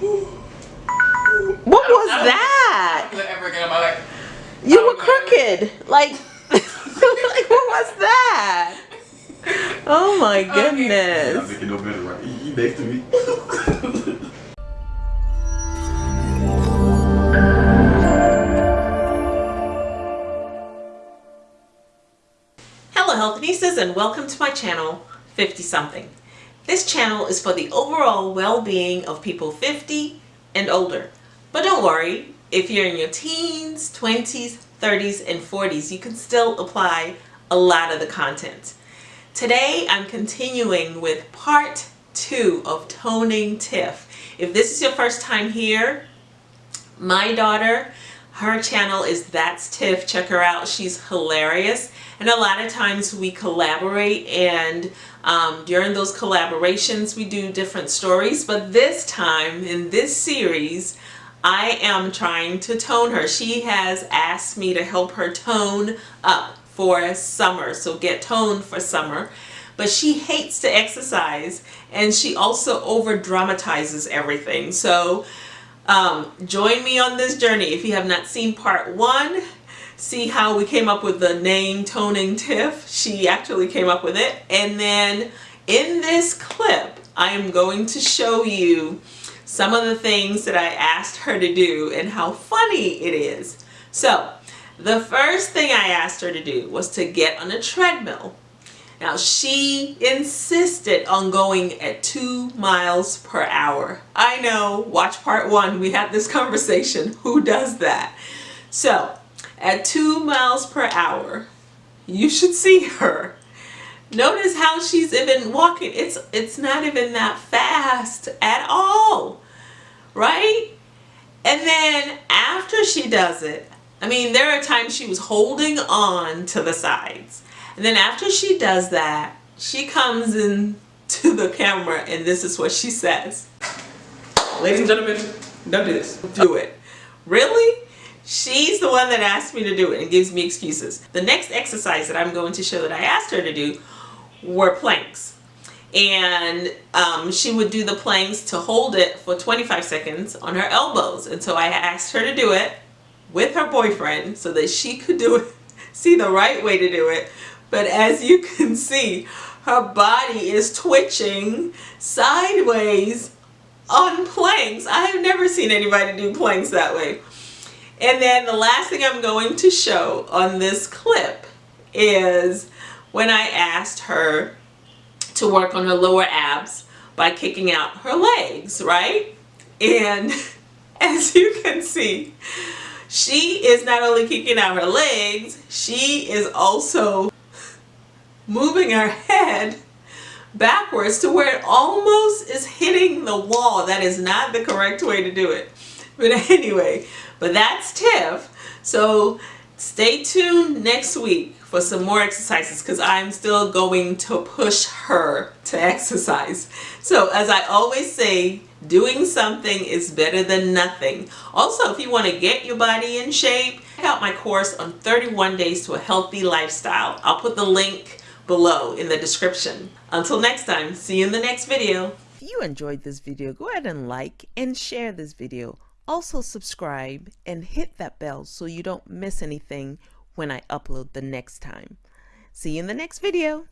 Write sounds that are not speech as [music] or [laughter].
What was that? You were crooked. Like, [laughs] like what was that? Oh my [laughs] goodness. I'm making no better, right? You next to me. [laughs] Hello Healthinistas and welcome to my channel 50 something. This channel is for the overall well-being of people 50 and older. But don't worry, if you're in your teens, 20s, 30s, and 40s, you can still apply a lot of the content. Today I'm continuing with part two of Toning Tiff. If this is your first time here, my daughter, her channel is That's Tiff. Check her out. She's hilarious. And a lot of times we collaborate and um, during those collaborations we do different stories. But this time in this series, I am trying to tone her. She has asked me to help her tone up for summer. So get toned for summer. But she hates to exercise and she also over dramatizes everything. So um, join me on this journey. If you have not seen part one, see how we came up with the name Toning Tiff. She actually came up with it. And then in this clip, I am going to show you some of the things that I asked her to do and how funny it is. So the first thing I asked her to do was to get on a treadmill. Now she insisted on going at two miles per hour. I know, watch part one, we had this conversation. [laughs] Who does that? So at two miles per hour. You should see her. Notice how she's even walking. It's, it's not even that fast at all, right? And then after she does it, I mean, there are times she was holding on to the sides. And then after she does that, she comes in to the camera and this is what she says. Ladies and gentlemen, don't do this. Do it. Really? She's the one that asked me to do it and gives me excuses. The next exercise that I'm going to show that I asked her to do were planks. And um, she would do the planks to hold it for 25 seconds on her elbows. And so I asked her to do it with her boyfriend so that she could do it, [laughs] see the right way to do it. But as you [laughs] can see, her body is twitching sideways on planks. I have never seen anybody do planks that way. And then the last thing I'm going to show on this clip is when I asked her to work on her lower abs by kicking out her legs, right? And [laughs] as you can see, she is not only kicking out her legs, she is also moving her head backwards to where it almost is hitting the wall. That is not the correct way to do it. But [laughs] anyway, but that's Tiff. So stay tuned next week for some more exercises because I'm still going to push her to exercise. So as I always say, doing something is better than nothing. Also, if you want to get your body in shape, check out my course on 31 days to a healthy lifestyle. I'll put the link below in the description. Until next time, see you in the next video. If you enjoyed this video, go ahead and like and share this video. Also subscribe and hit that bell so you don't miss anything when I upload the next time. See you in the next video.